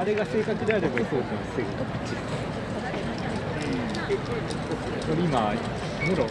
あれが正確であればそうじゃんすぐこれ今もろ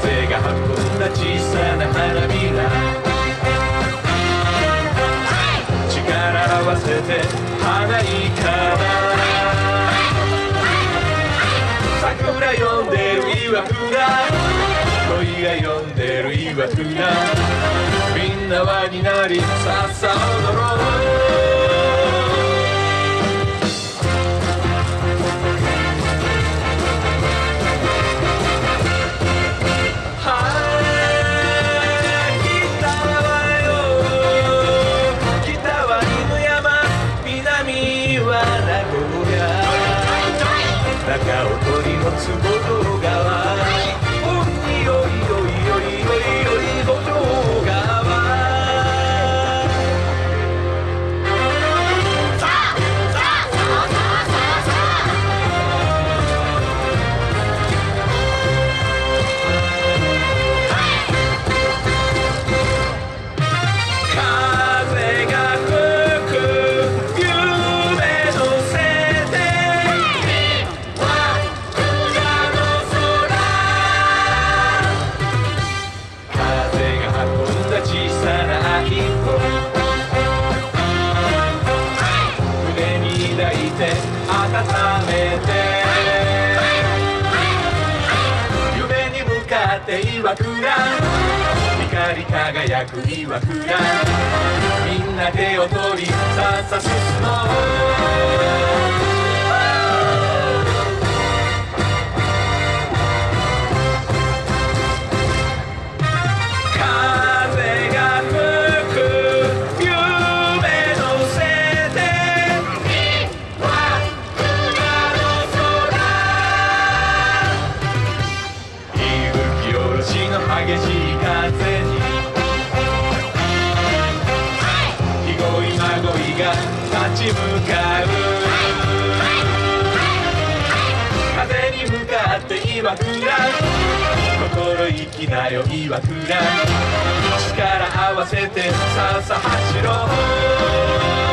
風が運んだ小さな花びら。力合わせて花いから桜呼んでる岩倉。恋が呼んでる岩倉。みんな輪になりさっさ踊ろう。を取て岩倉光り輝く岩倉みんな手を取りさっさ進もう。向かう。風に向かって岩倉心意気なよ岩倉力合わせてさあさあ走ろう。